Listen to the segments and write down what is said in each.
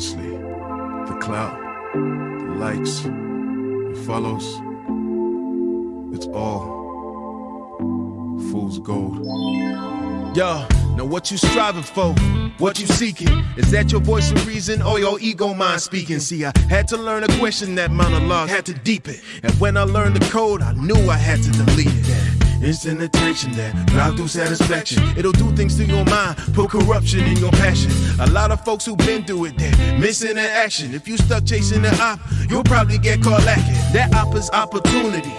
honestly. The clout, the likes, the follows, it's all fool's gold. Yo, now what you striving for? What you seeking? Is that your voice of reason or your ego mind speaking? See, I had to learn a question that monologue, had to deep it. And when I learned the code, I knew I had to delete it. Instant attention that drive through satisfaction. It'll do things to your mind, put corruption in your passion. A lot of folks who've been through it, they're missing in action. If you stuck chasing the op, you'll probably get caught lacking. That op is opportunity.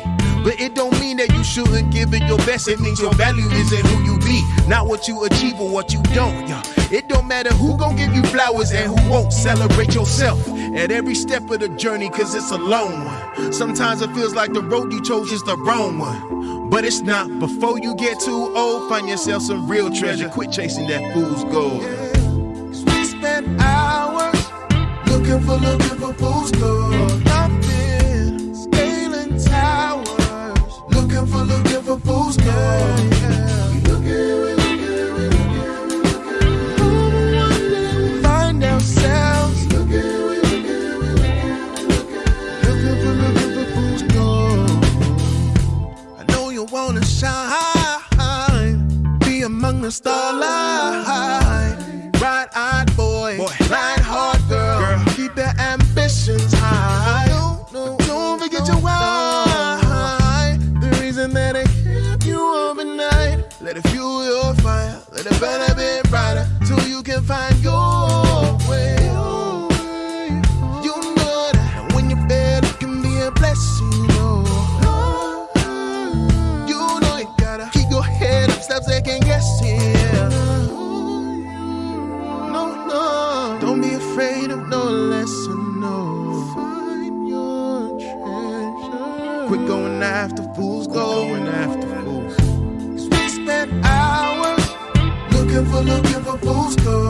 But it don't mean that you shouldn't give it your best. It means your value is in who you be, not what you achieve or what you don't. Yo. It don't matter who gon' give you flowers and who won't celebrate yourself at every step of the journey, cause it's a long one. Sometimes it feels like the road you chose is the wrong one. But it's not. Before you get too old, find yourself some real treasure. Quit chasing that fool's gold. Cause we spend hours looking for, looking for fool's gold. Wanna shine, be among the starlight. Bright-eyed boy, Boy. ride hard, girl. Girl. Keep your ambitions high. But don't forget your why. The reason that it kept you overnight. Let it fuel your fire. Let it burn a bit brighter till you can find your Quit going after fools, going after fools. Cause we spent hours looking for, looking for fool's gold.